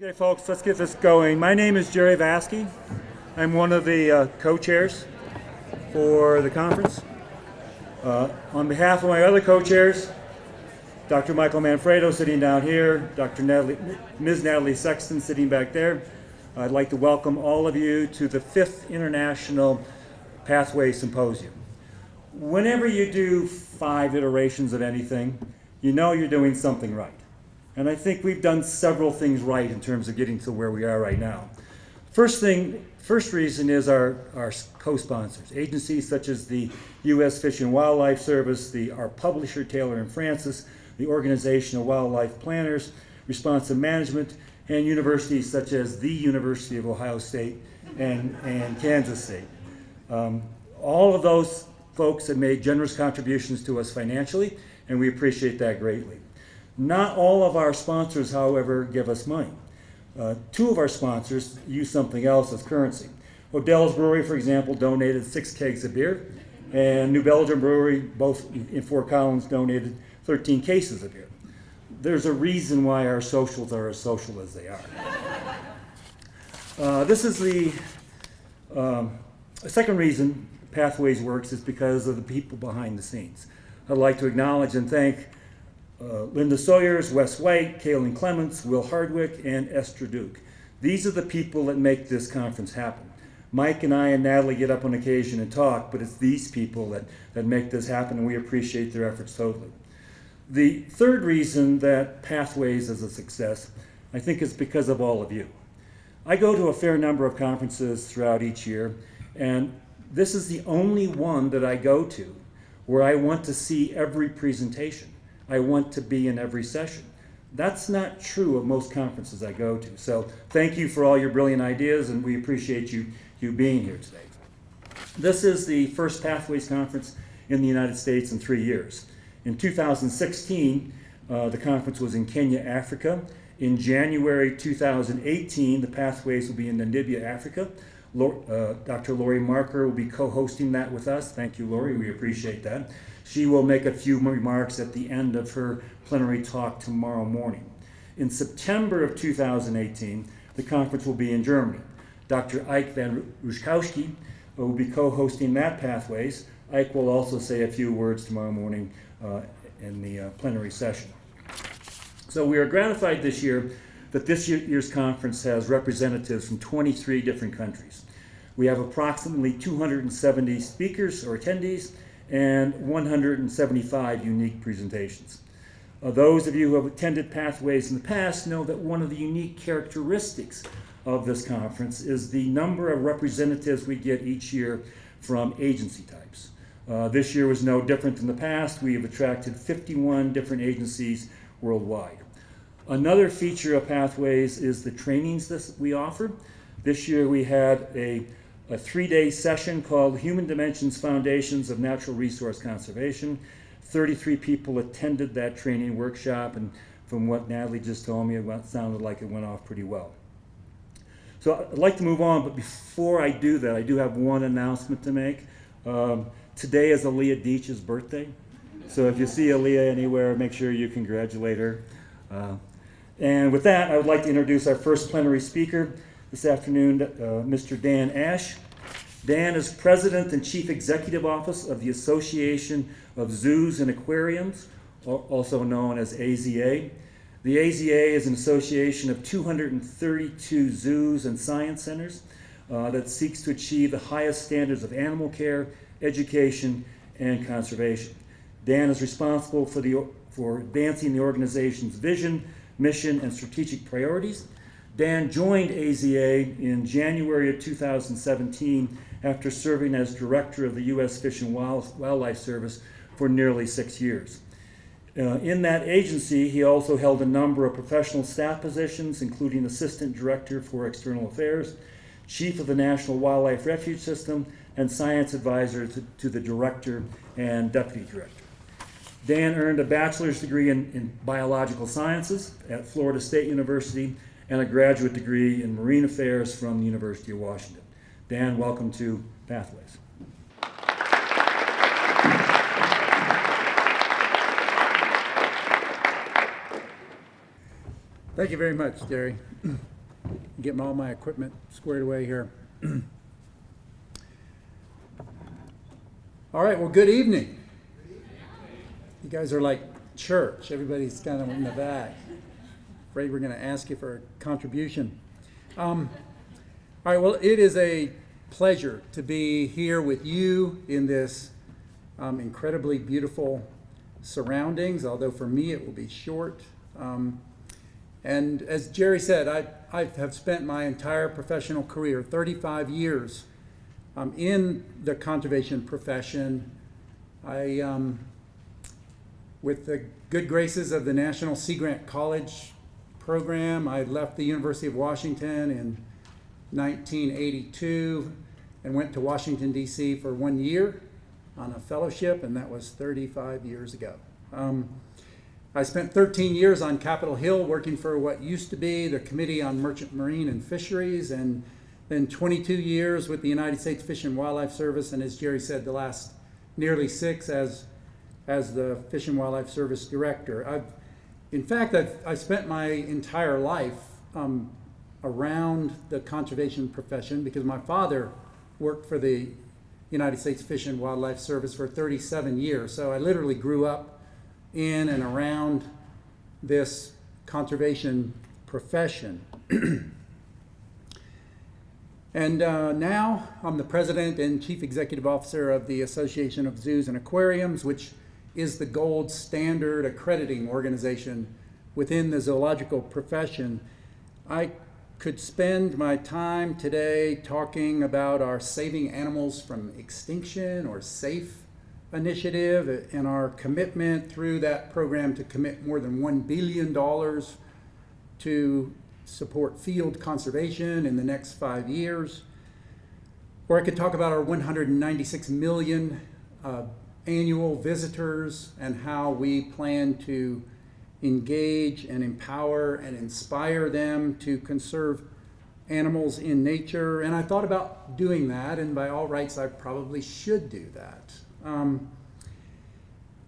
Okay, folks, let's get this going. My name is Jerry Vaske. I'm one of the uh, co-chairs for the conference. Uh, on behalf of my other co-chairs, Dr. Michael Manfredo sitting down here, Dr. Natalie, Ms. Natalie Sexton sitting back there, I'd like to welcome all of you to the fifth International Pathway Symposium. Whenever you do five iterations of anything, you know you're doing something right. And I think we've done several things right in terms of getting to where we are right now. First thing, first reason is our, our co-sponsors, agencies such as the U.S. Fish and Wildlife Service, the, our publisher Taylor and Francis, the Organization of Wildlife Planners, Responsive Management, and universities such as the University of Ohio State and, and Kansas State. Um, all of those folks have made generous contributions to us financially, and we appreciate that greatly. Not all of our sponsors, however, give us money. Uh, two of our sponsors use something else as currency. Odell's Brewery, for example, donated six kegs of beer, and New Belgium Brewery, both in Fort Collins, donated 13 cases of beer. There's a reason why our socials are as social as they are. Uh, this is the um, second reason Pathways works is because of the people behind the scenes. I'd like to acknowledge and thank uh, Linda Sawyers, Wes White, Kaylin Clements, Will Hardwick, and Esther Duke. These are the people that make this conference happen. Mike and I and Natalie get up on occasion and talk, but it's these people that, that make this happen, and we appreciate their efforts totally. The third reason that Pathways is a success, I think, is because of all of you. I go to a fair number of conferences throughout each year, and this is the only one that I go to where I want to see every presentation. I want to be in every session. That's not true of most conferences I go to. So thank you for all your brilliant ideas, and we appreciate you, you being here today. This is the first Pathways Conference in the United States in three years. In 2016, uh, the conference was in Kenya, Africa. In January 2018, the Pathways will be in Namibia, Africa. Uh, Dr. Laurie Marker will be co-hosting that with us. Thank you, Laurie. We appreciate that. She will make a few remarks at the end of her plenary talk tomorrow morning. In September of 2018, the conference will be in Germany. Dr. Ike van Ruszkowski will be co-hosting that Pathways. Ike will also say a few words tomorrow morning uh, in the uh, plenary session. So we are gratified this year that this year's conference has representatives from 23 different countries. We have approximately 270 speakers or attendees and 175 unique presentations. Uh, those of you who have attended Pathways in the past know that one of the unique characteristics of this conference is the number of representatives we get each year from agency types. Uh, this year was no different than the past. We have attracted 51 different agencies worldwide. Another feature of Pathways is the trainings that we offer. This year we had a a three-day session called Human Dimensions Foundations of Natural Resource Conservation. 33 people attended that training workshop, and from what Natalie just told me, it sounded like it went off pretty well. So I'd like to move on, but before I do that, I do have one announcement to make. Um, today is Aaliyah Deach's birthday. So if you see Aaliyah anywhere, make sure you congratulate her. Uh, and with that, I would like to introduce our first plenary speaker, this afternoon, uh, Mr. Dan Ashe. Dan is President and Chief Executive Office of the Association of Zoos and Aquariums, also known as AZA. The AZA is an association of 232 zoos and science centers uh, that seeks to achieve the highest standards of animal care, education, and conservation. Dan is responsible for, the, for advancing the organization's vision, mission, and strategic priorities Dan joined AZA in January of 2017 after serving as director of the U.S. Fish and Wildlife Service for nearly six years. Uh, in that agency, he also held a number of professional staff positions, including Assistant Director for External Affairs, Chief of the National Wildlife Refuge System, and Science Advisor to, to the Director and Deputy Director. Dan earned a bachelor's degree in, in biological sciences at Florida State University and a graduate degree in marine affairs from the University of Washington. Dan, welcome to Pathways. Thank you very much, Jerry. Getting all my equipment squared away here. All right, well, good evening. You guys are like church. Everybody's kind of in the back. Afraid we're going to ask you for a contribution. Um, all right, well, it is a pleasure to be here with you in this um, incredibly beautiful surroundings, although for me it will be short. Um, and as Jerry said, I, I have spent my entire professional career, 35 years, um, in the conservation profession. I, um, with the good graces of the National Sea Grant College program, I left the University of Washington in 1982 and went to Washington, D.C. for one year on a fellowship, and that was 35 years ago. Um, I spent 13 years on Capitol Hill working for what used to be the Committee on Merchant Marine and Fisheries, and then 22 years with the United States Fish and Wildlife Service, and as Jerry said, the last nearly six as, as the Fish and Wildlife Service Director. I've, in fact, I've, I spent my entire life um, around the conservation profession because my father worked for the United States Fish and Wildlife Service for 37 years. So I literally grew up in and around this conservation profession. and uh, now I'm the president and chief executive officer of the Association of Zoos and Aquariums, which is the gold standard accrediting organization within the zoological profession. I could spend my time today talking about our Saving Animals from Extinction or SAFE initiative and our commitment through that program to commit more than $1 billion to support field conservation in the next five years. Or I could talk about our 196 million uh, annual visitors and how we plan to engage and empower and inspire them to conserve animals in nature. And I thought about doing that, and by all rights, I probably should do that. Um,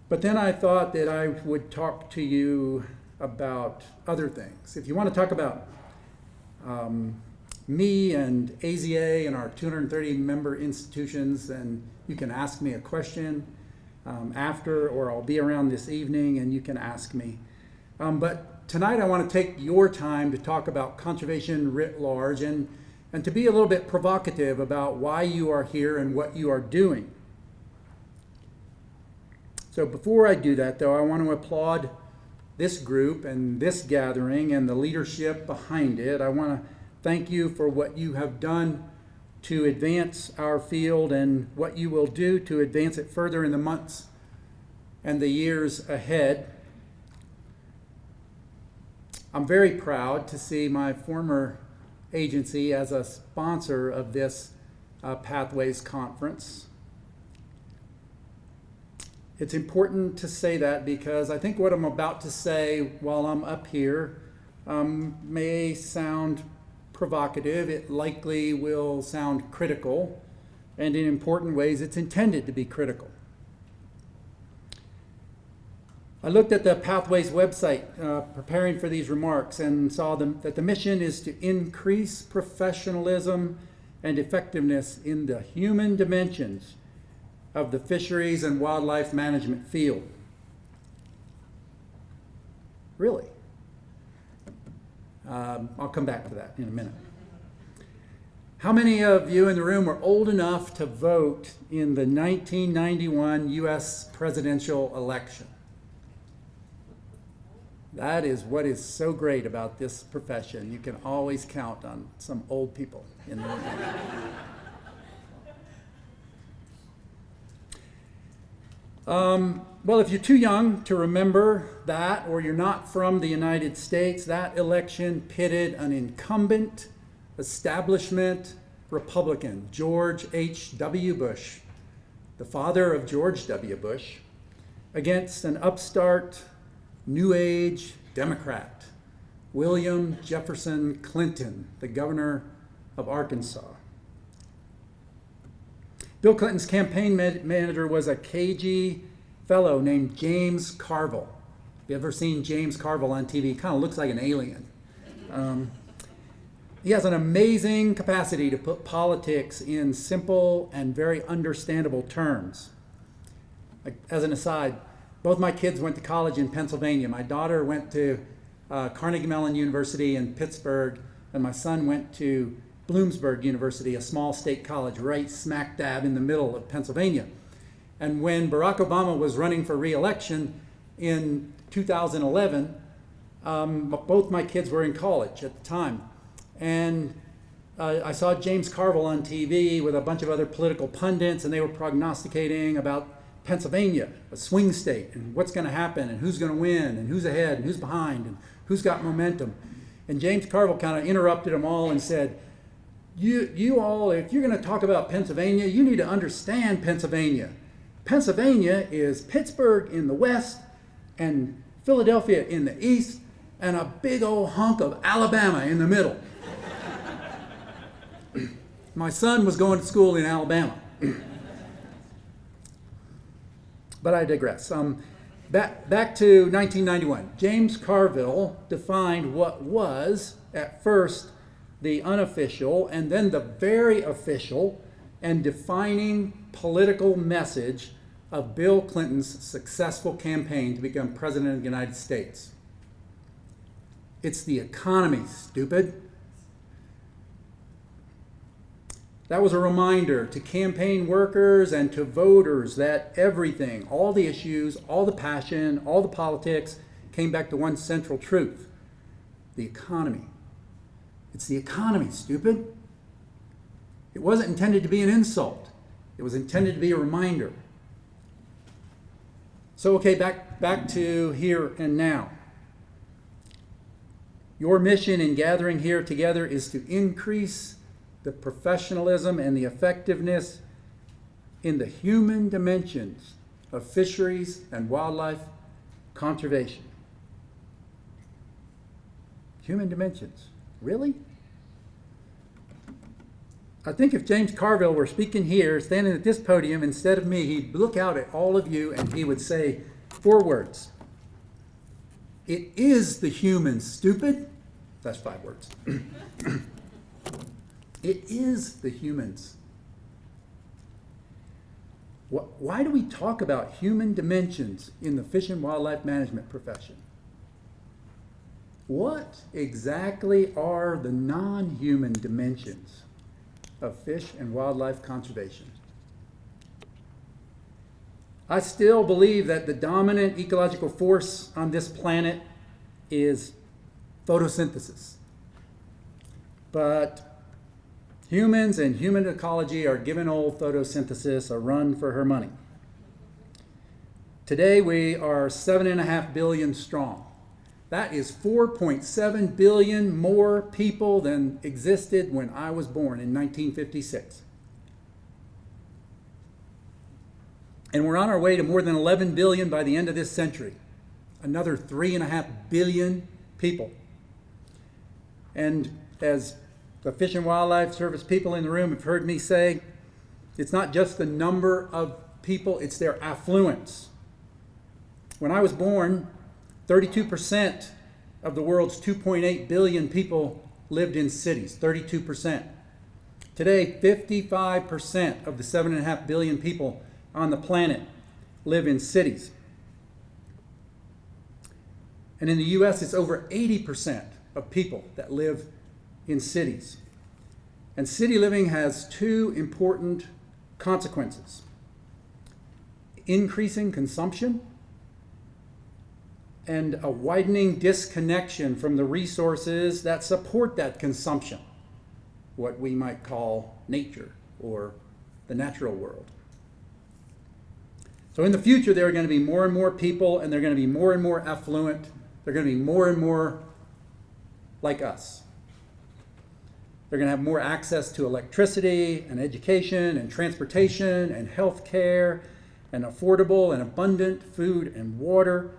but then I thought that I would talk to you about other things. If you want to talk about um, me and AZA and our 230 member institutions, then you can ask me a question um, after, or I'll be around this evening and you can ask me. Um, but tonight I want to take your time to talk about conservation writ large and, and to be a little bit provocative about why you are here and what you are doing. So before I do that, though, I want to applaud this group and this gathering and the leadership behind it. I want to thank you for what you have done to advance our field and what you will do to advance it further in the months and the years ahead. I'm very proud to see my former agency as a sponsor of this uh, Pathways Conference. It's important to say that because I think what I'm about to say while I'm up here um, may sound provocative. It likely will sound critical, and in important ways, it's intended to be critical. I looked at the Pathways website uh, preparing for these remarks and saw them, that the mission is to increase professionalism and effectiveness in the human dimensions of the fisheries and wildlife management field. Really? Um, I'll come back to that in a minute. How many of you in the room were old enough to vote in the 1991 US presidential election? That is what is so great about this profession. You can always count on some old people in the room. Um, well, if you're too young to remember that, or you're not from the United States, that election pitted an incumbent establishment Republican, George H.W. Bush, the father of George W. Bush, against an upstart, New Age Democrat, William Jefferson Clinton, the governor of Arkansas. Bill Clinton's campaign manager was a cagey fellow named James Carville. Have you ever seen James Carville on TV? Kind of looks like an alien. Um, he has an amazing capacity to put politics in simple and very understandable terms. Like, as an aside, both my kids went to college in Pennsylvania. My daughter went to uh, Carnegie Mellon University in Pittsburgh, and my son went to Bloomsburg University, a small state college right smack dab in the middle of Pennsylvania. And when Barack Obama was running for reelection in 2011, um, both my kids were in college at the time. And uh, I saw James Carville on TV with a bunch of other political pundits, and they were prognosticating about Pennsylvania, a swing state, and what's going to happen, and who's going to win, and who's ahead, and who's behind, and who's got momentum. And James Carville kind of interrupted them all and said, you, you all, if you're going to talk about Pennsylvania, you need to understand Pennsylvania. Pennsylvania is Pittsburgh in the west and Philadelphia in the east and a big old hunk of Alabama in the middle. My son was going to school in Alabama. but I digress. Um, back, back to 1991. James Carville defined what was, at first, the unofficial and then the very official and defining political message of Bill Clinton's successful campaign to become President of the United States. It's the economy, stupid. That was a reminder to campaign workers and to voters that everything, all the issues, all the passion, all the politics came back to one central truth the economy. It's the economy, stupid. It wasn't intended to be an insult, it was intended to be a reminder. So, okay, back, back to here and now. Your mission in gathering here together is to increase the professionalism and the effectiveness in the human dimensions of fisheries and wildlife conservation. Human dimensions. Really? I think if James Carville were speaking here, standing at this podium instead of me, he'd look out at all of you and he would say four words. It is the humans, stupid. That's five words. it is the humans. Why do we talk about human dimensions in the fish and wildlife management profession? What exactly are the non human dimensions of fish and wildlife conservation? I still believe that the dominant ecological force on this planet is photosynthesis. But humans and human ecology are giving old photosynthesis a run for her money. Today we are seven and a half billion strong. That is 4.7 billion more people than existed when I was born in 1956. And we're on our way to more than 11 billion by the end of this century. Another 3.5 billion people. And as the Fish and Wildlife Service people in the room have heard me say, it's not just the number of people, it's their affluence. When I was born, 32% of the world's 2.8 billion people lived in cities, 32%. Today, 55% of the 7.5 billion people on the planet live in cities. And in the US, it's over 80% of people that live in cities. And city living has two important consequences increasing consumption and a widening disconnection from the resources that support that consumption, what we might call nature or the natural world. So in the future, there are going to be more and more people, and they're going to be more and more affluent. They're going to be more and more like us. They're going to have more access to electricity and education and transportation and health care and affordable and abundant food and water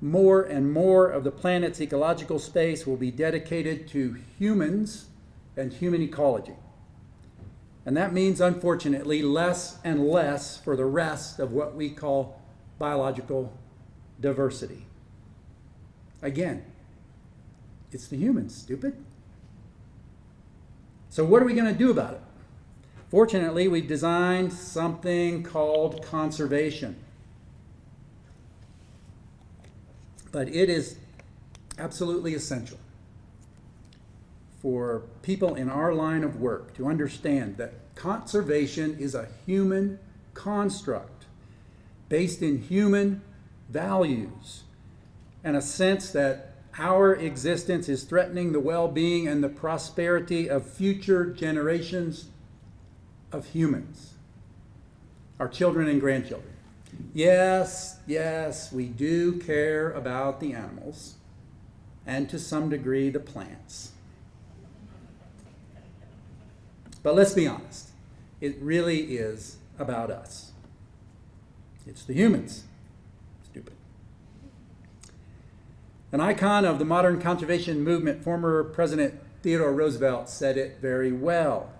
more and more of the planet's ecological space will be dedicated to humans and human ecology. And that means, unfortunately, less and less for the rest of what we call biological diversity. Again, It's the humans, stupid. So, what are we going to do about it? Fortunately, we've designed something called conservation. But it is absolutely essential for people in our line of work to understand that conservation is a human construct based in human values and a sense that our existence is threatening the well being and the prosperity of future generations of humans, our children and grandchildren. Yes, yes, we do care about the animals and to some degree the plants. But let's be honest, it really is about us. It's the humans. Stupid. An icon of the modern conservation movement, former President Theodore Roosevelt said it very well.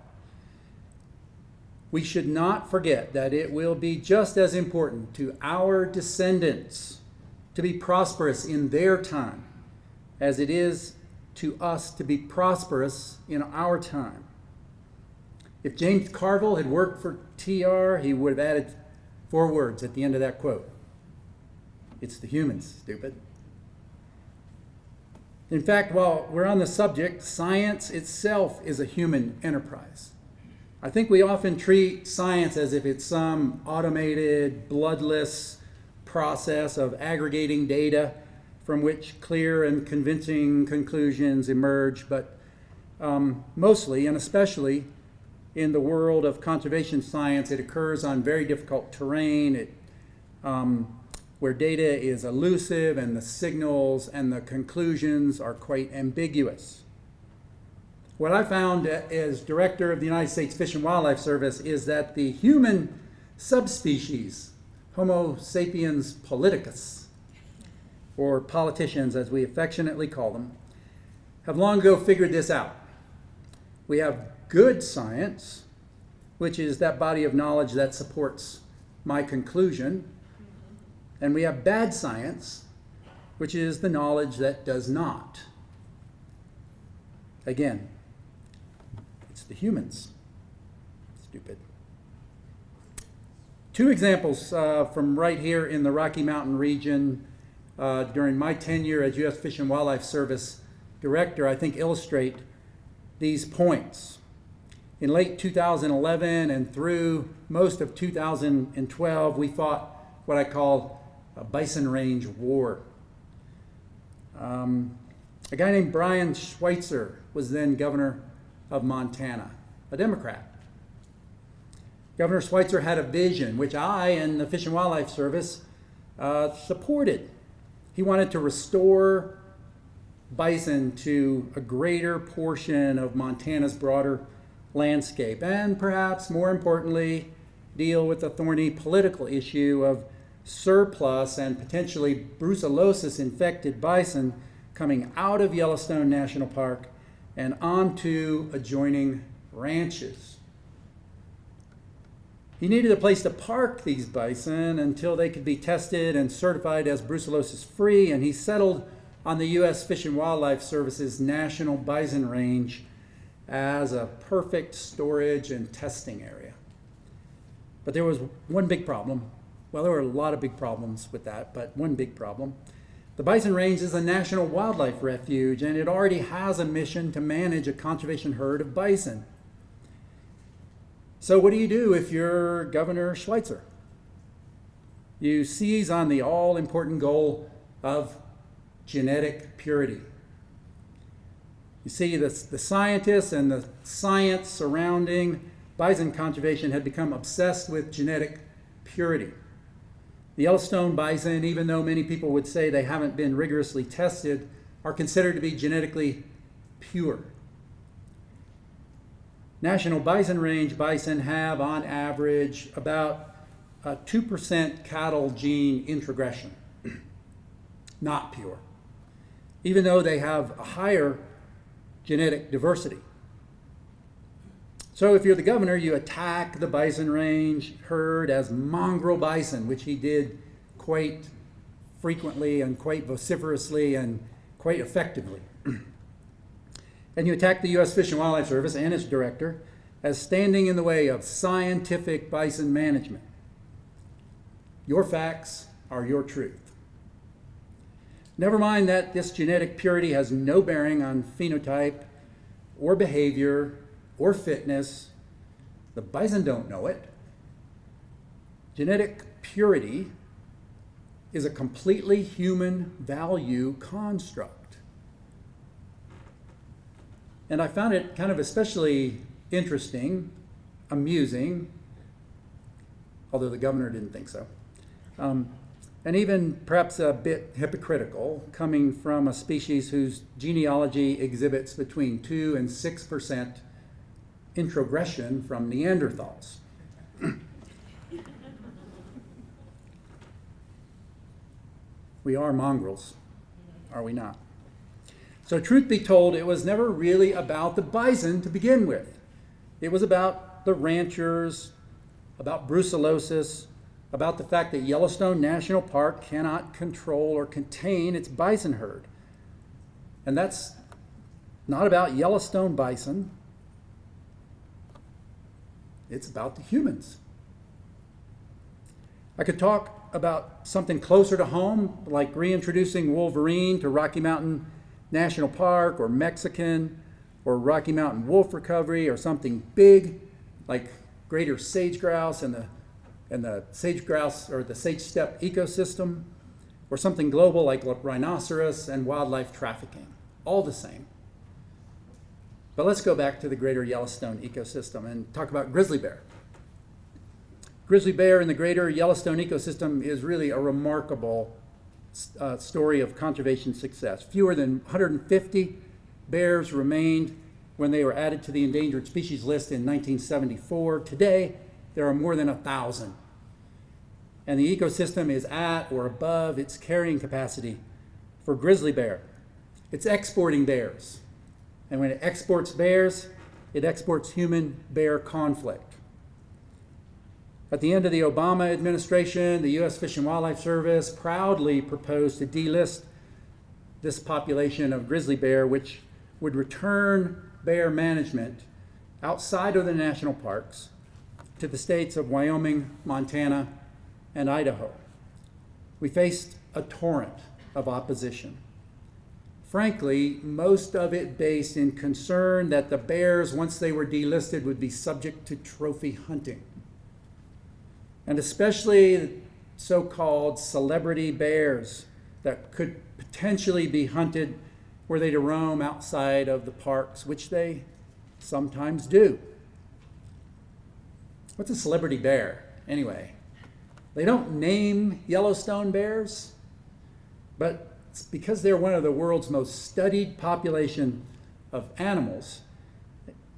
We should not forget that it will be just as important to our descendants to be prosperous in their time as it is to us to be prosperous in our time. If James Carville had worked for TR, he would have added four words at the end of that quote It's the humans, stupid. In fact, while we're on the subject, science itself is a human enterprise. I think we often treat science as if it's some automated, bloodless process of aggregating data from which clear and convincing conclusions emerge, but um, mostly and especially in the world of conservation science, it occurs on very difficult terrain. It, um, where data is elusive and the signals and the conclusions are quite ambiguous. What I found as director of the United States Fish and Wildlife Service is that the human subspecies, Homo sapiens politicus, or politicians as we affectionately call them, have long ago figured this out. We have good science, which is that body of knowledge that supports my conclusion, and we have bad science, which is the knowledge that does not. Again, the humans. Stupid. Two examples uh, from right here in the Rocky Mountain region uh, during my tenure as U.S. Fish and Wildlife Service Director, I think illustrate these points. In late 2011 and through most of 2012, we fought what I call a bison range war. Um, a guy named Brian Schweitzer was then governor of Montana, a Democrat. Governor Schweitzer had a vision, which I and the Fish and Wildlife Service uh, supported. He wanted to restore bison to a greater portion of Montana's broader landscape, and perhaps more importantly, deal with the thorny political issue of surplus and potentially brucellosis infected bison coming out of Yellowstone National Park and onto adjoining ranches. He needed a place to park these bison until they could be tested and certified as brucellosis free, and he settled on the U.S. Fish and Wildlife Service's National Bison Range as a perfect storage and testing area. But there was one big problem. Well, there were a lot of big problems with that, but one big problem. The Bison Range is a national wildlife refuge, and it already has a mission to manage a conservation herd of bison. So, what do you do if you're Governor Schweitzer? You seize on the all important goal of genetic purity. You see, the, the scientists and the science surrounding bison conservation had become obsessed with genetic purity. The Yellowstone bison, even though many people would say they haven't been rigorously tested, are considered to be genetically pure. National Bison Range bison have, on average, about a 2% cattle gene introgression. Not pure. Even though they have a higher genetic diversity. So if you're the governor, you attack the bison range herd as mongrel bison, which he did quite frequently and quite vociferously and quite effectively. And you attack the U.S. Fish and Wildlife Service and its director as standing in the way of scientific bison management. Your facts are your truth. Never mind that this genetic purity has no bearing on phenotype or behavior or fitness. The bison don't know it. Genetic purity is a completely human value construct. And I found it kind of especially interesting, amusing, although the governor didn't think so, um, and even perhaps a bit hypocritical coming from a species whose genealogy exhibits between 2 and 6 percent introgression from Neanderthals. we are mongrels, are we not? So, truth be told, it was never really about the bison to begin with. It was about the ranchers, about brucellosis, about the fact that Yellowstone National Park cannot control or contain its bison herd. And that's not about Yellowstone bison, it's about the humans. I could talk about something closer to home, like reintroducing Wolverine to Rocky Mountain National Park or Mexican or Rocky Mountain Wolf Recovery or something big like greater sage grouse and the and the sage grouse or the sage steppe ecosystem or something global like rhinoceros and wildlife trafficking. All the same. But let's go back to the greater Yellowstone ecosystem and talk about grizzly bear. Grizzly bear in the greater Yellowstone ecosystem is really a remarkable uh, story of conservation success. Fewer than 150 bears remained when they were added to the endangered species list in 1974. Today, there are more than a thousand. And the ecosystem is at or above its carrying capacity for grizzly bear. It's exporting bears. And when it exports bears, it exports human bear conflict. At the end of the Obama administration, the U.S. Fish and Wildlife Service proudly proposed to delist this population of grizzly bear, which would return bear management outside of the national parks to the states of Wyoming, Montana, and Idaho. We faced a torrent of opposition. Frankly, most of it based in concern that the bears, once they were delisted, would be subject to trophy hunting. And especially so called celebrity bears that could potentially be hunted were they to roam outside of the parks, which they sometimes do. What's a celebrity bear, anyway? They don't name Yellowstone bears, but because they're one of the world's most studied population of animals.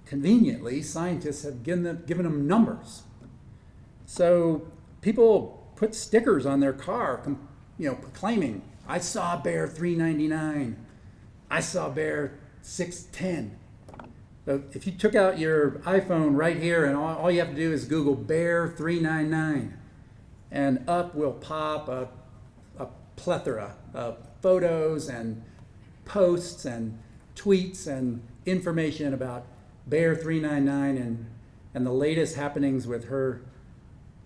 Conveniently, scientists have given them, given them numbers. So people put stickers on their car, you know, proclaiming, "I saw bear 399. I saw bear 610." So if you took out your iPhone right here and all, all you have to do is Google bear 399, and up will pop a, a plethora of photos and posts and tweets and information about Bear 399 and, and the latest happenings with her,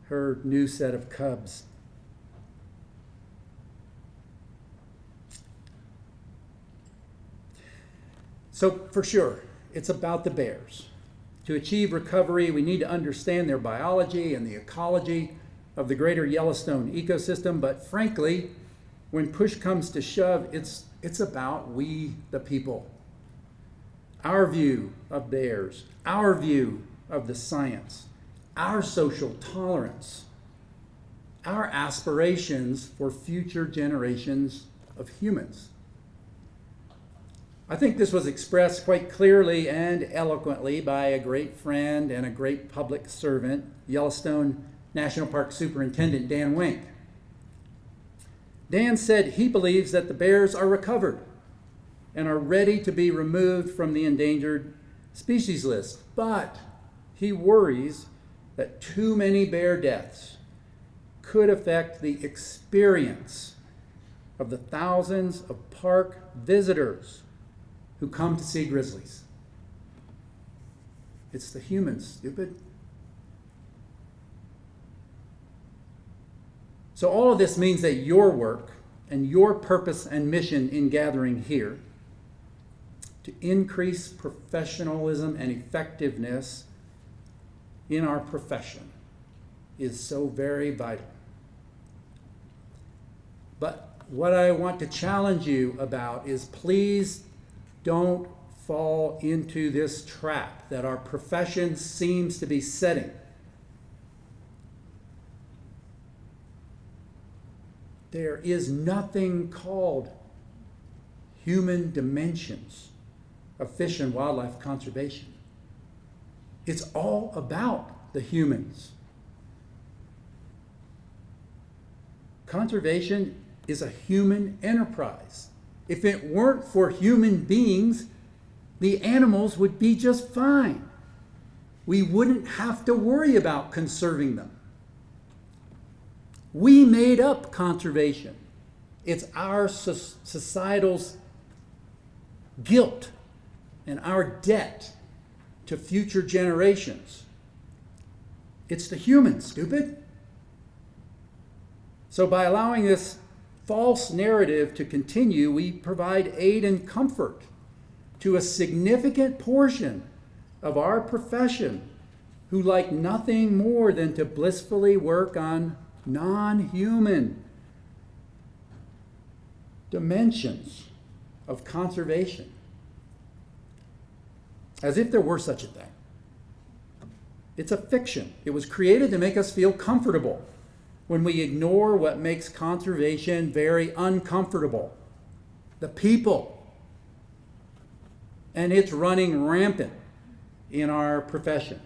her new set of cubs. So, for sure, it's about the bears. To achieve recovery, we need to understand their biology and the ecology of the greater Yellowstone ecosystem, but frankly, when push comes to shove, it's, it's about we, the people. Our view of bears, our view of the science, our social tolerance, our aspirations for future generations of humans. I think this was expressed quite clearly and eloquently by a great friend and a great public servant, Yellowstone National Park Superintendent Dan Wenk. Dan said he believes that the bears are recovered and are ready to be removed from the endangered species list, but he worries that too many bear deaths could affect the experience of the thousands of park visitors who come to see grizzlies. It's the humans, stupid. So, all of this means that your work and your purpose and mission in gathering here to increase professionalism and effectiveness in our profession is so very vital. But what I want to challenge you about is please don't fall into this trap that our profession seems to be setting. There is nothing called human dimensions of fish and wildlife conservation. It's all about the humans. Conservation is a human enterprise. If it weren't for human beings, the animals would be just fine. We wouldn't have to worry about conserving them. We made up conservation. It's our societal's guilt and our debt to future generations. It's the human, stupid. So, by allowing this false narrative to continue, we provide aid and comfort to a significant portion of our profession who like nothing more than to blissfully work on non human dimensions of conservation. As if there were such a thing. It's a fiction. It was created to make us feel comfortable when we ignore what makes conservation very uncomfortable the people. And it's running rampant in our profession.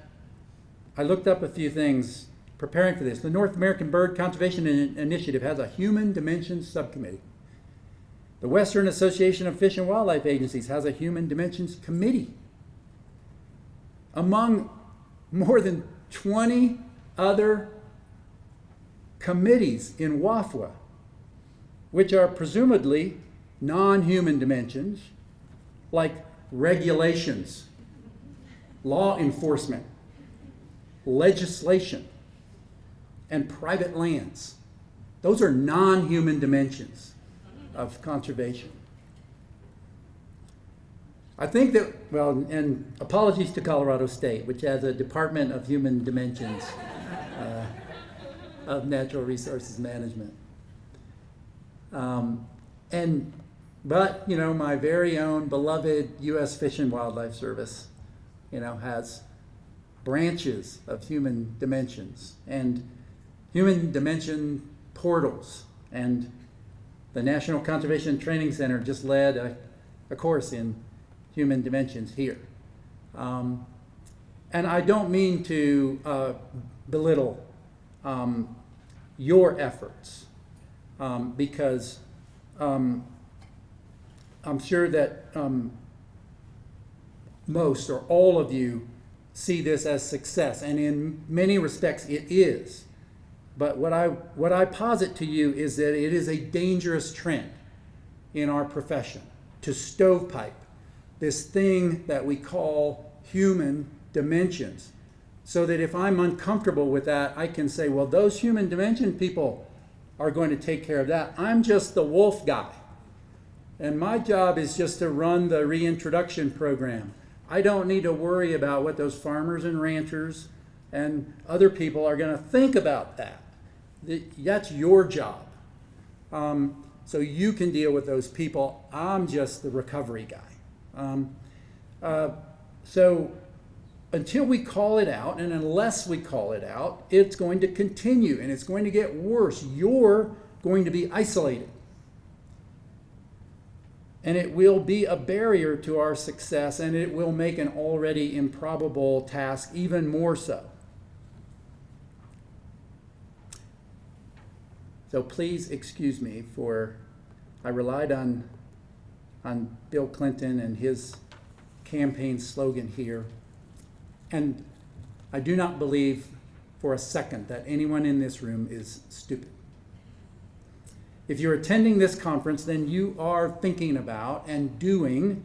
I looked up a few things preparing for this. The North American Bird Conservation Initiative has a human dimensions subcommittee. The Western Association of Fish and Wildlife Agencies has a human dimensions committee. Among more than 20 other committees in WAFWA, which are presumably non human dimensions, like regulations, law enforcement, legislation, and private lands. Those are non human dimensions of conservation. I think that, well, and apologies to Colorado State, which has a Department of Human Dimensions. Uh, of natural resources management. Um, and, but, you know, my very own beloved U.S. Fish and Wildlife Service, you know, has branches of human dimensions and human dimension portals. And the National Conservation Training Center just led a, a course in human dimensions here. Um, and I don't mean to uh, belittle um, your efforts um, because um, I'm sure that um, most or all of you see this as success, and in many respects it is. But what I, what I posit to you is that it is a dangerous trend in our profession to stovepipe this thing that we call human dimensions so that if I'm uncomfortable with that, I can say, well, those human dimension people are going to take care of that. I'm just the wolf guy. And my job is just to run the reintroduction program. I don't need to worry about what those farmers and ranchers and other people are going to think about that. That's your job. Um, so you can deal with those people. I'm just the recovery guy. Um, uh, so until we call it out, and unless we call it out, it's going to continue and it's going to get worse. You're going to be isolated. And it will be a barrier to our success, and it will make an already improbable task even more so. So please excuse me for I relied on on Bill Clinton and his campaign slogan here and I do not believe for a second that anyone in this room is stupid. If you're attending this conference, then you are thinking about and doing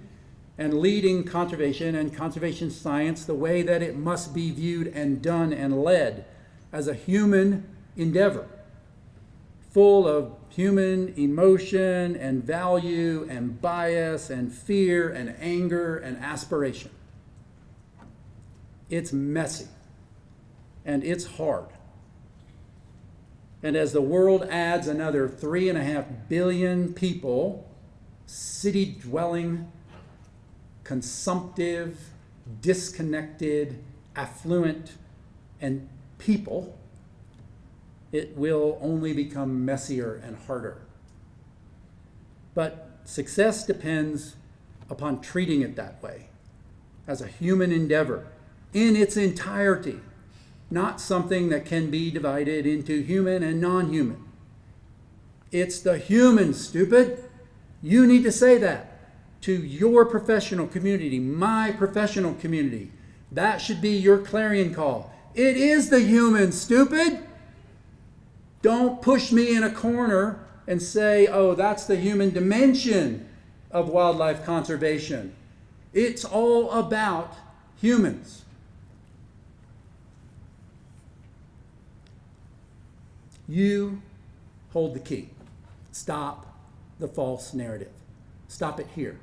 and leading conservation and conservation science the way that it must be viewed and done and led as a human endeavor, full of human emotion and value and bias and fear and anger and aspiration. It's messy and it's hard. And as the world adds another three and a half billion people, city dwelling, consumptive, disconnected, affluent, and people, it will only become messier and harder. But success depends upon treating it that way, as a human endeavor in its entirety, not something that can be divided into human and non human. It's the human, stupid. You need to say that to your professional community, my professional community. That should be your clarion call. It is the human, stupid. Don't push me in a corner and say, oh, that's the human dimension of wildlife conservation. It's all about humans. You hold the key. Stop the false narrative. Stop it here.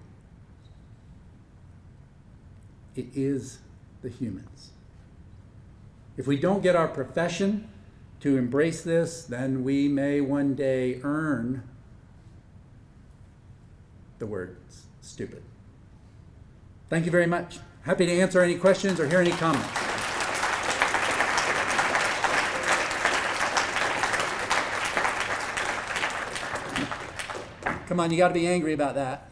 It is the humans. If we don't get our profession to embrace this, then we may one day earn the word stupid. Thank you very much. Happy to answer any questions or hear any comments. Come on, you got to be angry about that.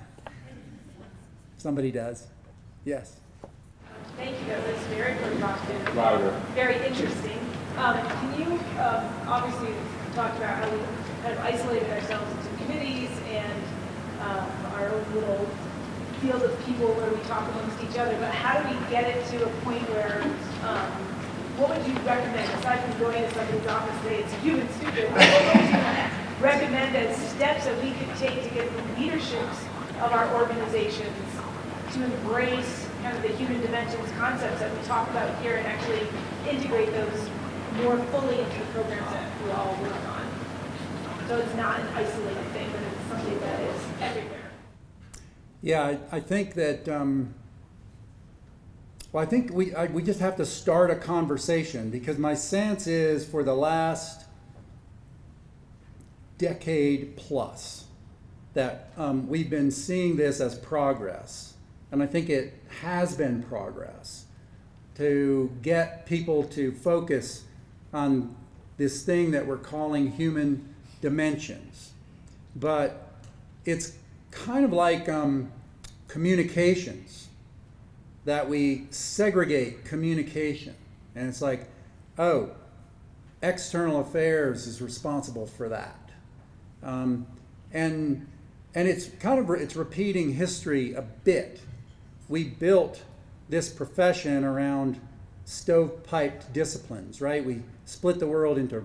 Somebody does. Yes. Thank you, that was very provocative. Louder. Very interesting. Um, Can you, um, obviously, talked about how we kind of isolated ourselves into committees and um, our own little field of people where we talk amongst each other, but how do we get it to a point where, um, what would you recommend, aside from going to somebody's office and say it's human stupid, what would you recommend as steps that we could take to get the leaderships of our organizations to embrace kind of the human dimensions concepts that we talk about here and actually integrate those more fully into the programs that we all work on. So it's not an isolated thing, but it's something that is everywhere. Yeah, I, I think that, um, well, I think we, I, we just have to start a conversation because my sense is for the last decade plus that um, we've been seeing this as progress. And I think it has been progress to get people to focus on this thing that we're calling human dimensions. But it's kind of like um, communications that we segregate communication. And it's like, oh, external affairs is responsible for that. Um, and and it's kind of it's repeating history a bit. We built this profession around stovepiped disciplines, right? We split the world into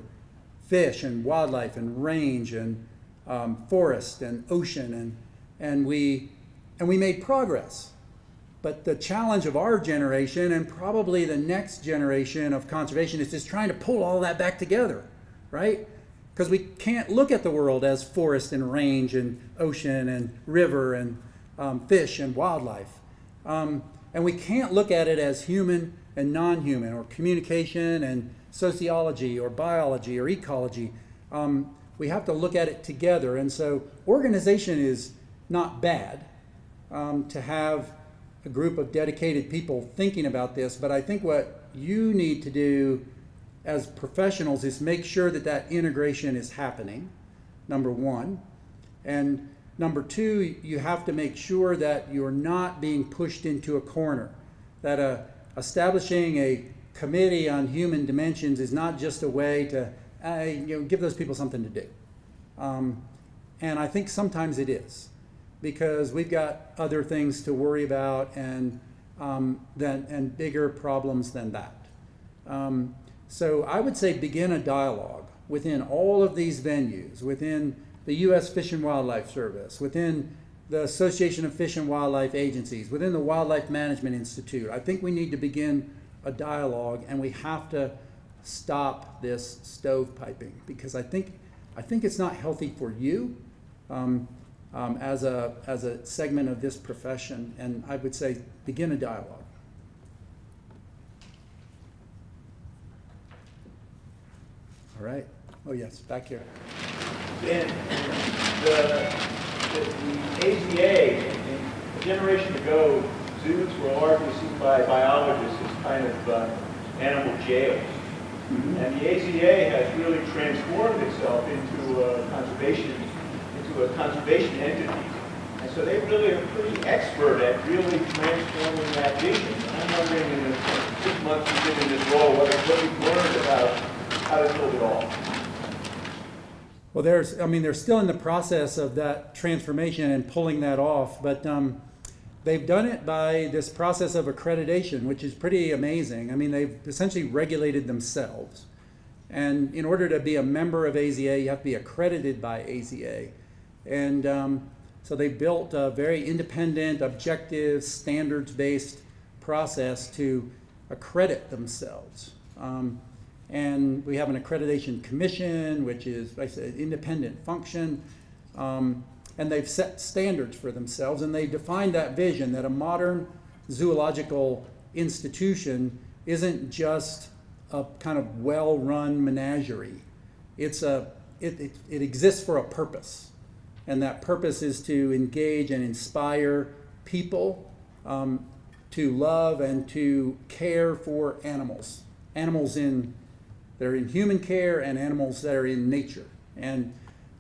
fish and wildlife and range and um, forest and ocean and and we and we made progress. But the challenge of our generation and probably the next generation of conservation is trying to pull all that back together, right? Because we can't look at the world as forest and range and ocean and river and um, fish and wildlife. Um, and we can't look at it as human and non human or communication and sociology or biology or ecology. Um, we have to look at it together. And so, organization is not bad um, to have a group of dedicated people thinking about this, but I think what you need to do as professionals is make sure that that integration is happening, number one. And number two, you have to make sure that you're not being pushed into a corner, that uh, establishing a committee on human dimensions is not just a way to uh, you know, give those people something to do. Um, and I think sometimes it is because we've got other things to worry about and, um, than, and bigger problems than that. Um, so I would say begin a dialogue within all of these venues, within the U.S. Fish and Wildlife Service, within the Association of Fish and Wildlife Agencies, within the Wildlife Management Institute. I think we need to begin a dialogue and we have to stop this stovepiping because I think, I think it's not healthy for you um, um, as a, as a segment of this profession. And I would say begin a dialogue. All right. Oh, yes, back here. And the, the, AZA, a generation ago, zoos were largely seen by biologists as kind of uh, animal jails. And the AZA has really transformed itself into a conservation, into a conservation entity. And so they really are pretty expert at really transforming that vision. I'm wondering in the six months you've been in this role, what, what you've learned about how to build it all. Well, there's, I mean, they're still in the process of that transformation and pulling that off, but um, they've done it by this process of accreditation, which is pretty amazing. I mean, they've essentially regulated themselves. And in order to be a member of AZA, you have to be accredited by AZA. And um, so they built a very independent, objective, standards-based process to accredit themselves. Um, and we have an accreditation commission, which is, I said, independent function. Um, and they've set standards for themselves and they've defined that vision that a modern zoological institution isn't just a kind of well-run menagerie. It's a, it, it, it exists for a purpose. And that purpose is to engage and inspire people um, to love and to care for animals. Animals in that are in human care and animals that are in nature. And,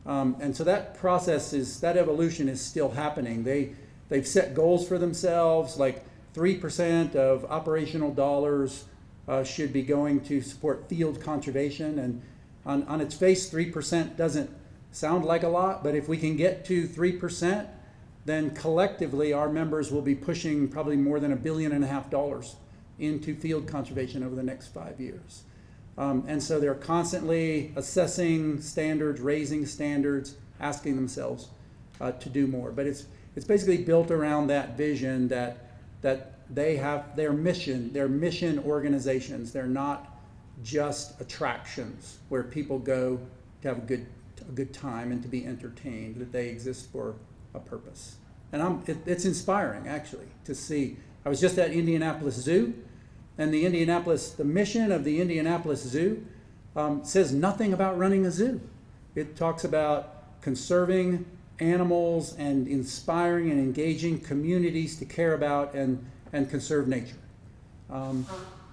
um, and so that process is, that evolution is still happening. They, they've set goals for themselves, like 3% of operational dollars uh, should be going to support field conservation. And on, on its face, 3% doesn't sound like a lot, but if we can get to 3%, then collectively our members will be pushing probably more than a billion and a half dollars into field conservation over the next five years. Um, and so they're constantly assessing standards, raising standards, asking themselves uh, to do more. But it's, it's basically built around that vision that, that they have their mission, their mission organizations. They're not just attractions where people go to have a good, a good time and to be entertained, that they exist for a purpose. And I'm, it, it's inspiring, actually, to see. I was just at Indianapolis Zoo, and the Indianapolis, the mission of the Indianapolis Zoo um, says nothing about running a zoo. It talks about conserving animals and inspiring and engaging communities to care about and, and conserve nature. Um,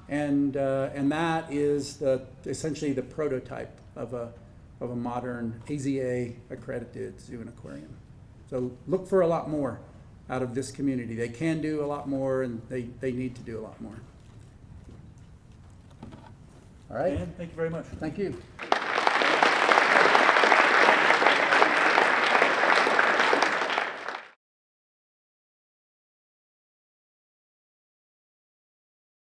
and, uh, and that is the, essentially the prototype of a, of a modern AZA accredited zoo and aquarium. So look for a lot more out of this community. They can do a lot more and they, they need to do a lot more. All right, Dan, thank you very much. thank you.